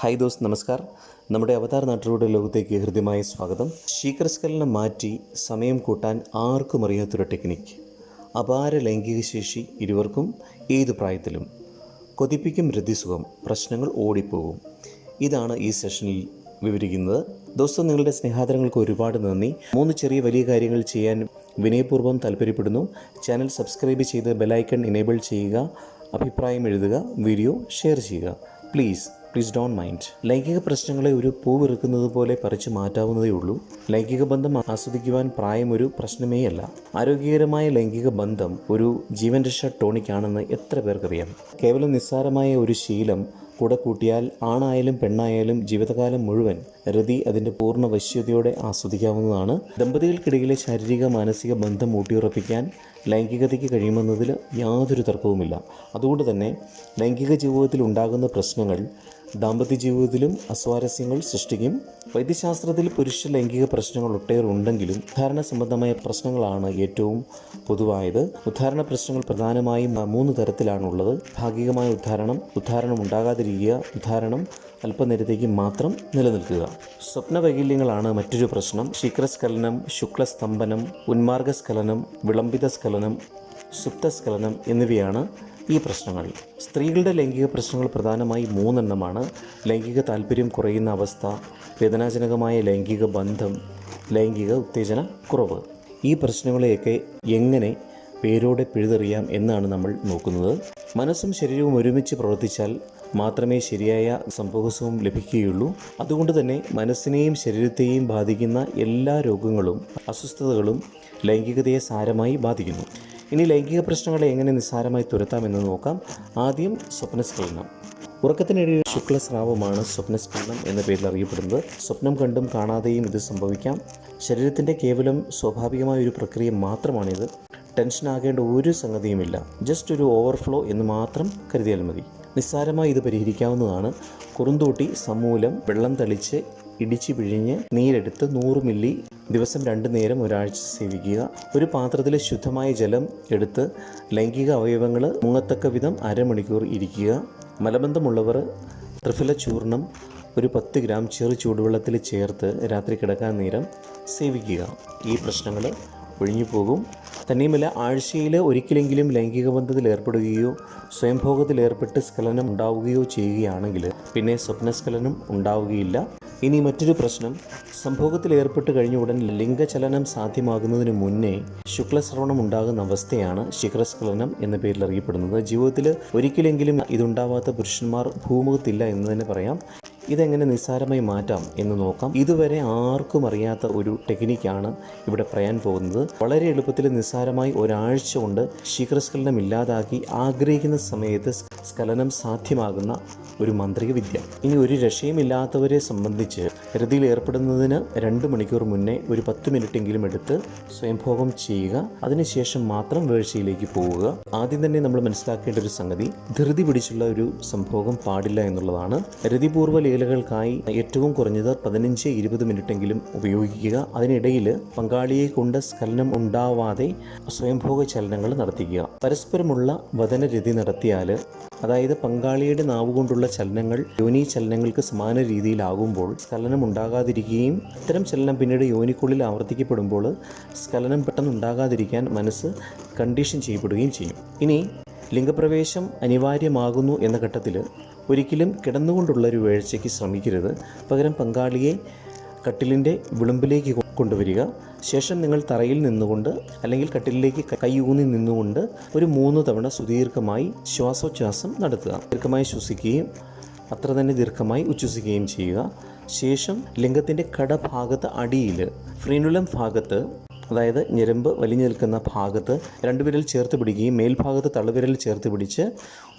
Hi those നമസ്കാർ നമ്മുടെ അവതാർ നാട്ടിലൂടെ ലോകത്തേക്ക് ഹൃദ്യമായ സ്വാഗതം. ശീകരസ്കലനം മാറ്റി സമയം കൂട്ടാൻ ആർക്കും അറിയാത്തൊരു ടെക്നിക്ക് അപാര ലൈംഗിക ശേഷി ഇരുവർക്കും ഏത് പ്രായത്തിലും. കൊതിപ്പിക്കും രതിസുഖം പ്രശ്നങ്ങൾ ഓടിപ്പോകും. ഇതാണ് ഈ സെഷനിൽ വിവരിക്കുന്നത്. ദോസ്തം നിങ്ങളുടെ സ്നേഹാദരങ്ങൾക്ക് ഒരുപാട് നന്ദി. മൂന്ന് ചെറിയ വലിയ കാര്യങ്ങൾ ചെയ്യാൻ വിനയപൂർവം താല്പര്യപ്പെടുന്നു. ചാനൽ സബ്സ്ക്രൈബ് ചെയ്ത് ബെലൈക്കൺ എനേബിൾ ചെയ്യുക. അഭിപ്രായം എഴുതുക. വീഡിയോ ഷെയർ ചെയ്യുക. പ്ലീസ് പ്ലീസ് ഡോൺ മൈൻഡ് ലൈംഗിക പ്രശ്നങ്ങളെ ഒരു പൂ വെറുക്കുന്നത് പോലെ പറിച്ചു മാറ്റാവുന്നതേ ഉള്ളൂ. ലൈംഗിക ബന്ധം ആസ്വദിക്കുവാൻ പ്രായം ഒരു പ്രശ്നമേ അല്ല ആരോഗ്യകരമായ ലൈംഗിക ബന്ധം ഒരു ജീവൻ രക്ഷ ടോണിക്കാണെന്ന് എത്ര പേർക്കറിയാം. കേവലം നിസ്സാരമായ ഒരു ശീലം കൂടെ കൂട്ടിയാൽ ആണായാലും പെണ്ണായാലും ജീവിതകാലം മുഴുവൻ രതി അതിന്റെ പൂർണ വശ്യതയോടെ ആസ്വദിക്കാവുന്നതാണ്. ദമ്പതികൾക്കിടയിലെ ശാരീരിക മാനസിക ബന്ധം ഊട്ടിയുറപ്പിക്കാൻ ലൈംഗികതയ്ക്ക് കഴിയുമെന്നതിൽ യാതൊരു തർക്കവുമില്ല. അതുകൊണ്ട് തന്നെ ലൈംഗിക ജീവിതത്തിൽ ഉണ്ടാകുന്ന പ്രശ്നങ്ങൾ ദാമ്പത്യ ജീവിതത്തിലും അസ്വാരസ്യങ്ങൾ സൃഷ്ടിക്കും. വൈദ്യശാസ്ത്രത്തിൽ പുരുഷ ലൈംഗിക പ്രശ്നങ്ങൾ ഒട്ടേറെ ഉണ്ടെങ്കിലും ഉദ്ധാരണ സംബന്ധമായ പ്രശ്നങ്ങളാണ് ഏറ്റവും പൊതുവായത്. ഉദ്ധാരണ പ്രശ്നങ്ങൾ പ്രധാനമായും മൂന്ന് തരത്തിലാണുള്ളത്. ഭാഗികമായ ഉദ്ധാരണം ഉദ്ധാരണം ഉണ്ടാകാതിരിക്കുക ഉദ്ധാരണം അല്പനേരത്തേക്ക് മാത്രം നിലനിൽക്കുക. സ്വപ്നവൈകല്യങ്ങളാണ് മറ്റൊരു പ്രശ്നം. ശീക്രസ്ഖലനം ശുക്ലസ്തംഭനം ഉന്മാർഗസ്ഖലനം വിളംബിത സ്ഖലനം സുപ്തസ്ഖലനം എന്നിവയാണ് ഈ പ്രശ്നങ്ങൾ. സ്ത്രീകളുടെ ലൈംഗിക പ്രശ്നങ്ങൾ പ്രധാനമായി മൂന്നെണ്ണമാണ്. ലൈംഗിക താല്പര്യം കുറയുന്ന അവസ്ഥ വേദനാജനകമായ ലൈംഗിക ബന്ധം ലൈംഗിക ഉത്തേജന കുറവ്. ഈ പ്രശ്നങ്ങളെയൊക്കെ എങ്ങനെ പേരോടെ പിഴുതെറിയാം എന്നാണ് നമ്മൾ നോക്കുന്നത്. മനസ്സും ശരീരവും ഒരുമിച്ച് പ്രവർത്തിച്ചാൽ മാത്രമേ ശരിയായ സംഭവസവും ലഭിക്കുകയുള്ളൂ. അതുകൊണ്ട് തന്നെ മനസ്സിനെയും ശരീരത്തെയും ബാധിക്കുന്ന എല്ലാ രോഗങ്ങളും അസ്വസ്ഥതകളും ലൈംഗികതയെ സാരമായി ബാധിക്കുന്നു. ഇനി ലൈംഗിക പ്രശ്നങ്ങളെ എങ്ങനെ നിസ്സാരമായി തുരത്താമെന്ന് നോക്കാം. ആദ്യം സ്വപ്നസ്കലനം ഉറക്കത്തിനിടയിൽ ശുക്ലസ്രാവമാണ് സ്വപ്നസ്കലനം എന്ന പേരിൽ അറിയപ്പെടുന്നത്. സ്വപ്നം കണ്ടും കാണാതെയും ഇത് സംഭവിക്കാം. ശരീരത്തിന്റെ കേവലം സ്വാഭാവികമായ ഒരു പ്രക്രിയ മാത്രമാണിത്. ടെൻഷൻ ആകേണ്ട ഒരു സംഗതിയുമില്ല. ജസ്റ്റ് ഒരു ഓവർഫ്ലോ എന്ന് മാത്രം കരുതിയാൽ മതി. നിസ്സാരമായി ഇത് പരിഹരിക്കാവുന്നതാണ്. കുറുന്തൂട്ടി സമൂലം വെള്ളം തളിച്ച് ഇടിച്ചു പിഴിഞ്ഞ് നീരെടുത്ത് നൂറ് മില്ലി ദിവസം രണ്ടു നേരം ഒരാഴ്ച സേവിക്കുക. ഒരു പാത്രത്തിൽ ശുദ്ധമായ ജലം എടുത്ത് ലൈംഗിക അവയവങ്ങൾ മുങ്ങത്തക്ക വിധം അരമണിക്കൂർ ഇരിക്കുക. മലബന്ധമുള്ളവർ ത്രിഫല ചൂർണം ഒരു പത്ത് ഗ്രാം ചെറു ചൂടുവെള്ളത്തിൽ ചേർത്ത് രാത്രി കിടക്കാൻ നേരം സേവിക്കുക. ഈ പ്രശ്നങ്ങൾ ഒഴിഞ്ഞു പോകും തന്നെയുമല്ല ആഴ്ചയിൽ ഒരിക്കലെങ്കിലും ലൈംഗിക ബന്ധത്തിൽ ഏർപ്പെടുകയോ സ്വയംഭോഗത്തിൽ ഏർപ്പെട്ട് സ്ഖലനം ഉണ്ടാവുകയോ ചെയ്യുകയാണെങ്കിൽ പിന്നെ സ്വപ്നസ്ഖലനം ഉണ്ടാവുകയില്ല. ഇനി മറ്റൊരു പ്രശ്നം സംഭോഗത്തിൽ ഏർപ്പെട്ട് കഴിഞ്ഞ ഉടൻ ലിംഗചലനം സാധ്യമാകുന്നതിന് മുന്നേ ശുക്ലശ്രവണം ഉണ്ടാകുന്ന അവസ്ഥയാണ് ശിഖരസ്ഖലനം എന്ന പേരിൽ അറിയപ്പെടുന്നത്. ജീവിതത്തിൽ ഒരിക്കലെങ്കിലും ഇതുണ്ടാവാത്ത പുരുഷന്മാർ ഭൂമുഖത്തില്ല എന്ന് തന്നെ പറയാം. ഇതെങ്ങനെ നിസ്സാരമായി മാറ്റാം എന്ന് നോക്കാം. ഇതുവരെ ആർക്കും അറിയാത്ത ഒരു ടെക്നിക്കാണ് ഇവിടെ പറയാൻ പോകുന്നത്. വളരെ എളുപ്പത്തിൽ നിസ്സാരമായി ഒരാഴ്ച കൊണ്ട് ശീഘ്രസ്ഖലനം ഇല്ലാതാക്കി ആഗ്രഹിക്കുന്ന സമയത്ത് സ്ഖലനം സാധ്യമാകുന്ന ഒരു മാന്ത്രിക വിദ്യ. ഇനി ഒരു രക്ഷയുമില്ലാത്തവരെ സംബന്ധിച്ച് രതിയിൽ ഏർപ്പെടുന്നതിന് രണ്ട് മണിക്കൂർ മുന്നേ ഒരു പത്ത് മിനിറ്റെങ്കിലും എടുത്ത് സ്വയംഭോഗം ചെയ്യുക. അതിനുശേഷം മാത്രം വീഴ്ചയിലേക്ക് പോവുക. ആദ്യം തന്നെ നമ്മൾ മനസ്സിലാക്കേണ്ട ഒരു സംഗതി ധൃതി പിടിച്ചുള്ള ഒരു സംഭോഗം പാടില്ല എന്നുള്ളതാണ്. രതിപൂർവ ലീലകൾക്കായി ഏറ്റവും കുറഞ്ഞത് പതിനഞ്ച് ഇരുപത് മിനിറ്റെങ്കിലും ഉപയോഗിക്കുക. അതിനിടയിൽ പങ്കാളിയെ കൊണ്ട് സ്ഖലനം ഉണ്ടാവാതെ സ്വയംഭോഗ ചലനങ്ങൾ നടത്തിക്കുക. പരസ്പരമുള്ള വദനരതി നടത്തിയാൽ അതായത് പങ്കാളിയുടെ നാവ് കൊണ്ടുള്ള ചലനങ്ങൾ യോനി ചലനങ്ങൾക്ക് സമാന രീതിയിലാകുമ്പോൾ സ്ഖലനം ഉണ്ടാകാതിരിക്കുകയും ഇത്തരം ചലനം പിന്നീട് യോനിക്കുള്ളിൽ ആവർത്തിക്കപ്പെടുമ്പോൾ സ്ഖലനം പെട്ടെന്ന് ഉണ്ടാകാതിരിക്കാൻ മനസ്സ് കണ്ടീഷൻ ചെയ്യപ്പെടുകയും ചെയ്യും. ഇനി ലിംഗപ്രവേശം അനിവാര്യമാകുന്നു എന്ന ഘട്ടത്തിൽ ഒരിക്കലും കിടന്നുകൊണ്ടുള്ള ഒരു വീഴ്ചയ്ക്ക് ശ്രമിക്കരുത്. പകരം പങ്കാളിയെ കട്ടിലിന്റെ വിളുമ്പിലേക്ക് കൊണ്ടുവരിക. ശേഷം നിങ്ങൾ തറയിൽ നിന്നുകൊണ്ട് അല്ലെങ്കിൽ കട്ടിലിലേക്ക് കൈയൂന്നി നിന്നുകൊണ്ട് ഒരു മൂന്ന് തവണ സുദീർഘമായി ശ്വാസോച്ഛ്വാസം നടത്തുക. ദീർഘമായി ശ്വസിക്കുകയും അത്ര തന്നെ ദീർഘമായി ഉച്ഛ്വസിക്കുകയും ചെയ്യുക. ശേഷം ലിംഗത്തിന്റെ കടഭാഗത്ത് അടിയിൽ ഫ്രീനുലം ഭാഗത്ത് അതായത് ഞെരമ്പ് വലിഞ്ഞു നിൽക്കുന്ന ഭാഗത്ത് രണ്ട് വിരൽ ചേർത്ത് പിടിക്കുകയും മേൽഭാഗത്ത് തള്ളുവിരൽ ചേർത്ത് പിടിച്ച്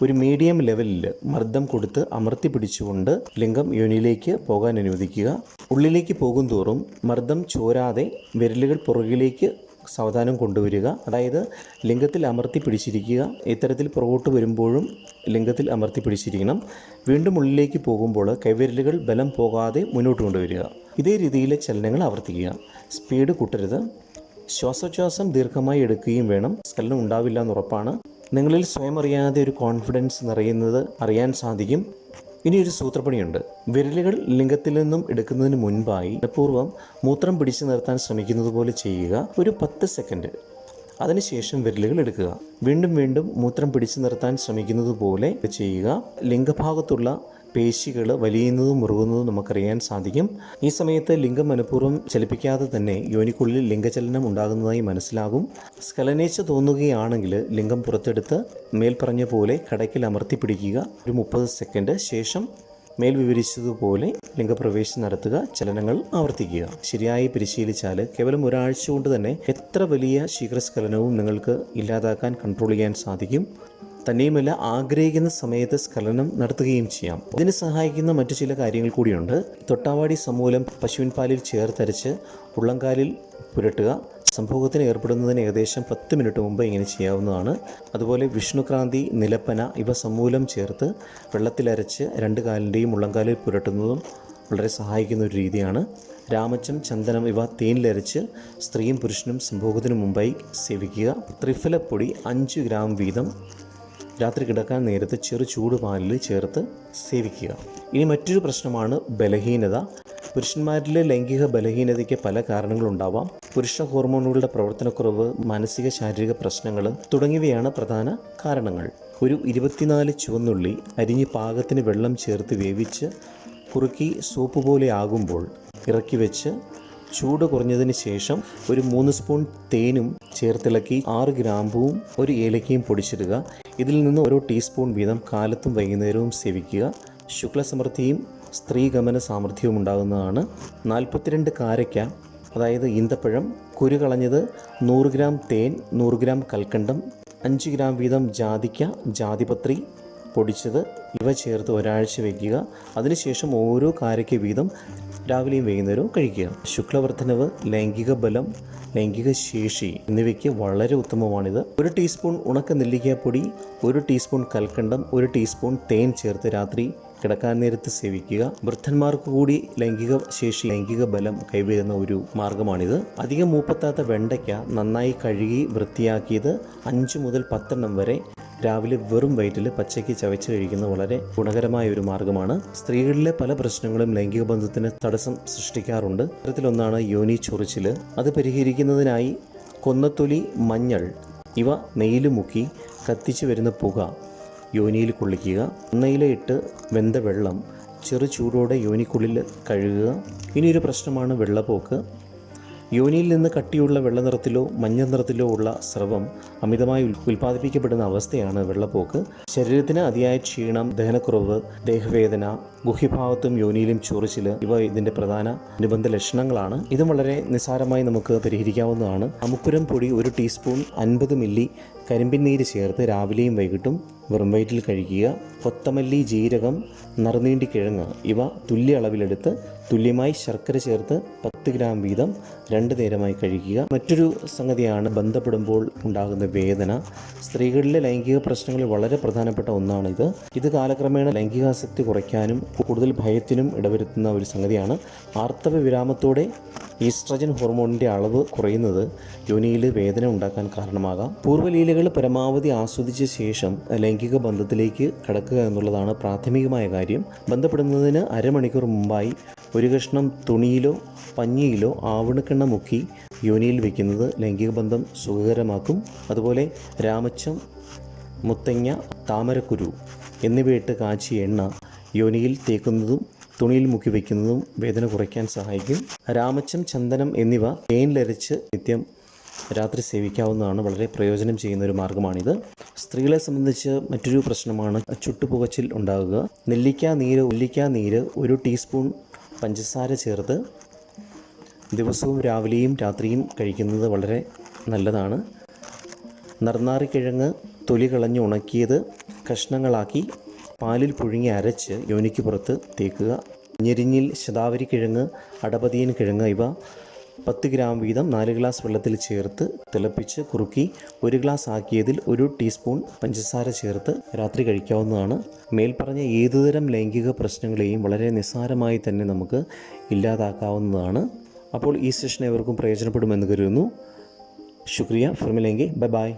ഒരു മീഡിയം ലെവലിൽ മർദ്ദം കൊടുത്ത് അമർത്തി പിടിച്ചുകൊണ്ട് ലിംഗം യോനിയിലേക്ക് പോകാൻ അനുവദിക്കുക. ഉള്ളിലേക്ക് പോകും തോറും മർദ്ദം ചോരാതെ വിരലുകൾ പുറകിലേക്ക് സാവധാനം കൊണ്ടുവരിക. അതായത് ലിംഗത്തിൽ അമർത്തി പിടിച്ചിരിക്കുക. ഇത്തരത്തിൽ പുറകോട്ട് വരുമ്പോഴും ലിംഗത്തിൽ അമർത്തി പിടിച്ചിരിക്കണം. വീണ്ടും ഉള്ളിലേക്ക് പോകുമ്പോൾ കൈവിരലുകൾ ബലം പോകാതെ മുന്നോട്ട് കൊണ്ടുവരിക. ഇതേ രീതിയിലെ ചലനങ്ങൾ ആവർത്തിക്കുക. സ്പീഡ് കൂട്ടരുത്. ശ്വാസോച്ഛ്വാസം ദീർഘമായി എടുക്കുകയും വേണം. സ്കലനം ഉണ്ടാവില്ല എന്ന് ഉറപ്പാണ്. നിങ്ങളിൽ സ്വയം അറിയാതെ ഒരു കോൺഫിഡൻസ് നിറയുന്നത് അറിയാൻ സാധിക്കും. ഇനി ഒരു സൂത്രപ്പണിയുണ്ട്. വിരലുകൾ ലിംഗത്തിൽ നിന്നും എടുക്കുന്നതിന് മുൻപായി പൂർവം മൂത്രം പിടിച്ചു നിർത്താൻ ശ്രമിക്കുന്നത് പോലെ ചെയ്യുക. ഒരു പത്ത് സെക്കൻഡ് അതിനുശേഷം വിരലുകൾ എടുക്കുക. വീണ്ടും വീണ്ടും മൂത്രം പിടിച്ചു നിർത്താൻ ശ്രമിക്കുന്നത് പോലെ ചെയ്യുക. ലിംഗഭാഗത്തുള്ള പേശികൾ വലിയുന്നതും മുറുകുന്നതും നമുക്കറിയാൻ സാധിക്കും. ഈ സമയത്ത് ലിംഗം മനഃപൂർവം ചലിപ്പിക്കാതെ തന്നെ യോനിക്കുള്ളിൽ ലിംഗചലനം ഉണ്ടാകുന്നതായി മനസ്സിലാകും. സ്കലനേച്ച് തോന്നുകയാണെങ്കിൽ ലിംഗം പുറത്തെടുത്ത് മേൽപ്പറഞ്ഞ പോലെ കടയ്ക്കിൽ അമർത്തി പിടിക്കുക. ഒരു മുപ്പത് സെക്കൻഡ് ശേഷം മേൽ വിവരിച്ചതുപോലെ ലിംഗപ്രവേശം നടത്തുക ചലനങ്ങൾ ആവർത്തിക്കുക. ശരിയായി പരിശീലിച്ചാൽ കേവലം ഒരാഴ്ച കൊണ്ട് തന്നെ എത്ര വലിയ ശീഘ്രസ്ഖലനവും നിങ്ങൾക്ക് ഇല്ലാതാക്കാൻ കൺട്രോൾ ചെയ്യാൻ സാധിക്കും. തന്നെയുമല്ല ആഗ്രഹിക്കുന്ന സമയത്ത് സ്ഖലനം നടത്തുകയും ചെയ്യാം. ഇതിന് സഹായിക്കുന്ന മറ്റു ചില കാര്യങ്ങൾ കൂടിയുണ്ട്. തൊട്ടാവാടി സമൂലം പശുവിൻ പാലിൽ ചേർത്തരച്ച് ഉള്ളംകാലിൽ പുരട്ടുക. സംഭവത്തിന് ഏർപ്പെടുന്നതിന് ഏകദേശം പത്ത് മിനിറ്റ് മുമ്പ് ഇങ്ങനെ ചെയ്യാവുന്നതാണ്. അതുപോലെ വിഷ്ണുക്രാന്തി നിലപ്പന ഇവ സമൂലം ചേർത്ത് വെള്ളത്തിലരച്ച് രണ്ട് കാലിന്റെയും ഉള്ളംകാലിൽ പുരട്ടുന്നതും വളരെ സഹായിക്കുന്ന ഒരു രീതിയാണ്. രാമച്ചം ചന്ദനം ഇവ തേനിലരച്ച് സ്ത്രീയും പുരുഷനും സംഭോഗത്തിനു മുമ്പായി സേവിക്കുക. ത്രിഫലപ്പൊടി അഞ്ച് ഗ്രാം വീതം രാത്രി കിടക്കാൻ നേരത്ത് ചെറു ചൂടുപാലിൽ ചേർത്ത് സേവിക്കുക. ഇനി മറ്റൊരു പ്രശ്നമാണ് ബലഹീനത. പുരുഷന്മാരിലെ ലൈംഗിക ബലഹീനതയ്ക്ക് പല കാരണങ്ങളുണ്ടാവാം പുരുഷ ഹോർമോണുകളുടെ പ്രവർത്തനക്കുറവ് മാനസിക ശാരീരിക പ്രശ്നങ്ങൾ തുടങ്ങിയവയാണ് പ്രധാന കാരണങ്ങൾ. ഒരു ഇരുപത്തിനാല് ചുവന്നുള്ളി അരിഞ്ഞ് പാകത്തിന് വെള്ളം ചേർത്ത് വേവിച്ച് കുറുക്കി സോപ്പ് പോലെ ആകുമ്പോൾ ഇറക്കി വെച്ച് ചൂട് കുറഞ്ഞതിന് ശേഷം ഒരു മൂന്ന് സ്പൂൺ തേനും ചേർത്തിളക്കി ആറ് ഗ്രാമ്പുവും ഒരു ഏലക്കയും പൊടിച്ചിടുക. ഇതിൽ നിന്ന് ഓരോ ടീസ്പൂൺ വീതം കാലത്തും വൈകുന്നേരവും സേവിക്കുക. ശുക്ലസമൃദ്ധിയും സ്ത്രീഗമന സാമർഥ്യവും ഉണ്ടാകുന്നതാണ്. നാൽപ്പത്തിരണ്ട് കാരയ്ക്ക അതായത് ഈന്തപ്പഴം കുരു കളഞ്ഞത് നൂറ് ഗ്രാം തേൻ നൂറ് ഗ്രാം കൽക്കണ്ടം അഞ്ച് ഗ്രാം വീതം ജാതിക്ക ജാതിപത്രി പൊടിച്ചത് ഇവ ചേർത്ത് ഒരാഴ്ച വയ്ക്കുക അതിനുശേഷം ഓരോ കാരയ്ക്ക് വീതം രാവിലെയും വൈകുന്നേരവും കഴിക്കുക. ശുക്ലവർദ്ധനവ് ലൈംഗിക ബലം ലൈംഗിക ശേഷി എന്നിവയ്ക്ക് വളരെ ഉത്തമമാണിത്. ഒരു ടീസ്പൂൺ ഉണക്ക നെല്ലിക്കാപ്പൊടി ഒരു ടീസ്പൂൺ കൽക്കണ്ടം ഒരു ടീസ്പൂൺ തേൻ ചേർത്ത് രാത്രി കിടക്കാൻ നേരത്ത് സേവിക്കുക. വൃദ്ധന്മാർക്ക് കൂടി ലൈംഗിക ശേഷി ലൈംഗിക ബലം കൈവരുന്ന ഒരു മാർഗമാണിത്. അധികം മൂപ്പത്താത്ത വെണ്ടയ്ക്ക നന്നായി കഴുകി വൃത്തിയാക്കിയത് അഞ്ച് മുതൽ പത്തെണ്ണം വരെ രാവിലെ വെറും വയറ്റിൽ പച്ചയ്ക്ക് ചവച്ച് കഴിക്കുന്നത് വളരെ ഗുണകരമായ ഒരു മാർഗമാണ്. സ്ത്രീകളിലെ പല പ്രശ്നങ്ങളും ലൈംഗിക ബന്ധത്തിന് തടസ്സം സൃഷ്ടിക്കാറുണ്ട്. ഇത്തരത്തിലൊന്നാണ് യോനി ചൊറിച്ചിൽ. അത് പരിഹരിക്കുന്നതിനായി കൊന്നത്തൊലി മഞ്ഞൾ ഇവ നെയ്യിൽ മുക്കി കത്തിച്ചു വരുന്ന പുക യോനിയിൽ കൊള്ളിക്കുക. എണ്ണയിലിട്ട് വെന്ത വെള്ളം ചെറു ചൂടോടെ യോനിക്കുള്ളിൽ കഴുകുക. ഇനിയൊരു പ്രശ്നമാണ് വെള്ളപ്പോക്ക്. യോനിയിൽ നിന്ന് കട്ടിയുള്ള വെള്ള നിറത്തിലോ മഞ്ഞ നിറത്തിലോ ഉള്ള സ്രവം അമിതമായി ഉൽ- ഉൽപ്പാദിപ്പിക്കപ്പെടുന്ന അവസ്ഥയാണ് വെള്ളപ്പോക്ക്. ശരീരത്തിന് അതിയായ ക്ഷീണം ദഹനക്കുറവ് ദേഹവേദന ഗുഹ്യഭാവത്തും യോനിയിലും ചൊറിച്ചിൽ ഇവ ഇതിന്റെ പ്രധാന അനുബന്ധ ലക്ഷണങ്ങളാണ്. ഇതും വളരെ നിസ്സാരമായി നമുക്ക് പരിഹരിക്കാവുന്നതാണ്. അമുക്കുരം പൊടി ഒരു ടീസ്പൂൺ അൻപത് മില്ലി കരിമ്പിൻ നീര് ചേർത്ത് രാവിലെയും വൈകിട്ടും വെറും വയറ്റിൽ കഴിക്കുക. കൊത്തമല്ലി ജീരകം നറുനീണ്ടി കിഴങ്ങ് ഇവ തുല്യ അളവിലെടുത്ത് തുല്യമായി ശർക്കര ചേർത്ത് പത്ത് ഗ്രാം വീതം രണ്ട് നേരമായി കഴിക്കുക മറ്റൊരു സംഗതിയാണ് ബന്ധപ്പെടുമ്പോൾ ഉണ്ടാകുന്ന വേദന. സ്ത്രീകളിലെ ലൈംഗിക പ്രശ്നങ്ങളിൽ വളരെ പ്രധാനപ്പെട്ട ഒന്നാണിത്. ഇത് കാലക്രമേണ ലൈംഗികാസക്തി കുറയ്ക്കാനും കൂടുതൽ ഭയത്തിനും ഇടവരുത്തുന്ന ഒരു സംഗതിയാണ്. ആർത്തവ വിരാമത്തോടെ ഈസ്ട്രജൻ ഹോർമോണിന്റെ അളവ് കുറയുന്നത് യോനിയിൽ വേദന ഉണ്ടാക്കാൻ കാരണമാകാം. പൂർവലീലകൾ പരമാവധി ആസ്വദിച്ച ശേഷം ലൈംഗിക ബന്ധത്തിലേക്ക് കടക്കുക എന്നുള്ളതാണ് പ്രാഥമികമായ കാര്യം. ബന്ധപ്പെടുന്നതിന് അരമണിക്കൂർ മുമ്പായി ഒരു കഷ്ണം തുണിയിലോ പഞ്ഞിയിലോ ആവണക്കെണ്ണ മുക്കി യോനിയിൽ വയ്ക്കുന്നത് ലൈംഗിക ബന്ധം സുഖകരമാക്കും. അതുപോലെ രാമച്ചം മുത്തങ്ങ താമരക്കുരു എന്നിവയിട്ട് കാച്ചിയ എണ്ണ യോനിയിൽ തേക്കുന്നതും തുണിയിൽ മുക്കി വയ്ക്കുന്നതും വേദന കുറയ്ക്കാൻ സഹായിക്കും. രാമച്ചം ചന്ദനം എന്നിവ തേനിലരച്ച് നിത്യം രാത്രി സേവിക്കാവുന്നതാണ് വളരെ പ്രയോജനം ചെയ്യുന്ന ഒരു മാർഗമാണിത് സ്ത്രീകളെ സംബന്ധിച്ച് മറ്റൊരു പ്രശ്നമാണ് ചുട്ടുപുകച്ചിൽ ഉണ്ടാകുക. നെല്ലിക്ക നീര് ഉല്ലിക്ക നീര് ഒരു ടീസ്പൂൺ പഞ്ചസാര ചേർത്ത് ദിവസവും രാവിലെയും രാത്രിയും കഴിക്കുന്നത് വളരെ നല്ലതാണ്. നർനാറിക്കിഴങ്ങ് തൊലി കളഞ്ഞ് ഉണക്കിയത് കഷ്ണങ്ങളാക്കി പാലിൽ പുഴുങ്ങി അരച്ച് യോനിക്ക് പുറത്ത് തേക്കുക. ഞെരിഞ്ഞിൽ ശതാവരി കിഴങ്ങ് അടപതിയൻ കിഴങ്ങ് ഇവ പത്ത് ഗ്രാം വീതം നാല് ഗ്ലാസ് വെള്ളത്തിൽ ചേർത്ത് തിളപ്പിച്ച് കുറുക്കി ഒരു ഗ്ലാസ് ആക്കിയതിൽ ഒരു ടീസ്പൂൺ പഞ്ചസാര ചേർത്ത് രാത്രി കഴിക്കാവുന്നതാണ്. മേൽപ്പറഞ്ഞ ഏതുതരം ലൈംഗിക പ്രശ്നങ്ങളെയും വളരെ നിസ്സാരമായി തന്നെ നമുക്ക് ഇല്ലാതാക്കാവുന്നതാണ്. അപ്പോൾ ഈ സെഷൻ ഏവർക്കും പ്രയോജനപ്പെടുമെന്ന് കരുതുന്നു. ശുക്രിയ. ഫിർമിലെങ്കിൽ ബൈ ബൈ.